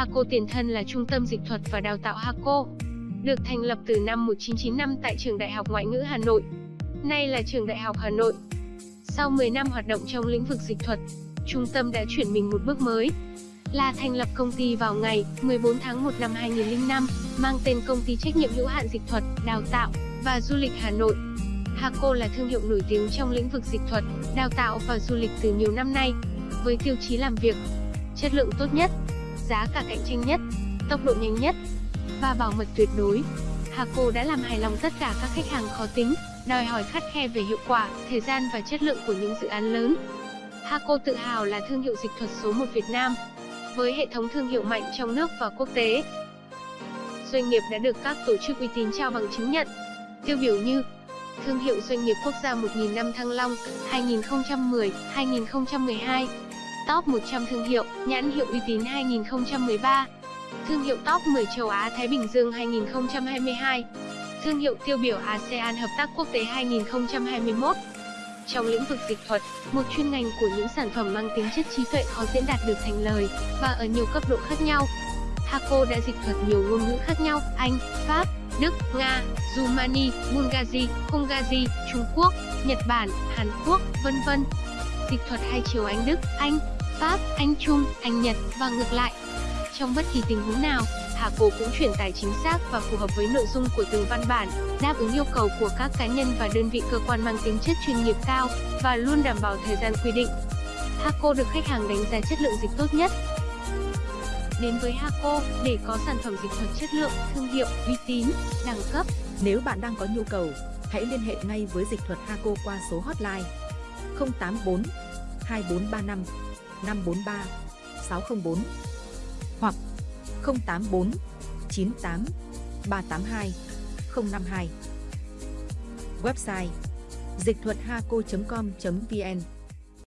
Haco tiền thân là Trung tâm Dịch thuật và Đào tạo Haco, được thành lập từ năm 1995 tại Trường Đại học Ngoại ngữ Hà Nội. Nay là Trường Đại học Hà Nội. Sau 10 năm hoạt động trong lĩnh vực dịch thuật, trung tâm đã chuyển mình một bước mới, là thành lập công ty vào ngày 14 tháng 1 năm 2005, mang tên Công ty trách nhiệm hữu hạn dịch thuật, đào tạo và du lịch Hà Nội. Haco là thương hiệu nổi tiếng trong lĩnh vực dịch thuật, đào tạo và du lịch từ nhiều năm nay, với tiêu chí làm việc, chất lượng tốt nhất, giá cả cạnh tranh nhất, tốc độ nhanh nhất và bảo mật tuyệt đối. Haco đã làm hài lòng tất cả các khách hàng khó tính, đòi hỏi khắt khe về hiệu quả, thời gian và chất lượng của những dự án lớn. Haco tự hào là thương hiệu dịch thuật số 1 Việt Nam, với hệ thống thương hiệu mạnh trong nước và quốc tế. Doanh nghiệp đã được các tổ chức uy tín trao bằng chứng nhận, tiêu biểu như Thương hiệu doanh nghiệp quốc gia 1000 năm Thăng Long 2010-2012 Top 100 thương hiệu, nhãn hiệu uy tín 2013 Thương hiệu Top 10 châu Á Thái Bình Dương 2022 Thương hiệu tiêu biểu ASEAN Hợp tác Quốc tế 2021 Trong lĩnh vực dịch thuật, một chuyên ngành của những sản phẩm mang tính chất trí tuệ khó diễn đạt được thành lời, và ở nhiều cấp độ khác nhau. Haco đã dịch thuật nhiều ngôn ngữ khác nhau, Anh, Pháp, Đức, Nga, Rumani, Bulgaria, Hungary, Trung Quốc, Nhật Bản, Hàn Quốc, vân vân. Dịch thuật hai chiều Anh Đức, Anh, Pháp, Anh Trung, Anh Nhật và ngược lại. Trong bất kỳ tình huống nào, Hà Cổ cũng truyền tải chính xác và phù hợp với nội dung của từng văn bản, đáp ứng yêu cầu của các cá nhân và đơn vị cơ quan mang tính chất chuyên nghiệp cao và luôn đảm bảo thời gian quy định. Haco được khách hàng đánh giá chất lượng dịch tốt nhất, đến với Haco để có sản phẩm dịch thuật chất lượng, thương hiệu, uy tín, đẳng cấp. Nếu bạn đang có nhu cầu, hãy liên hệ ngay với dịch thuật Haco qua số hotline 084 2435 543 604 hoặc 084 98 382 052. Website dịch thuật haco.com.vn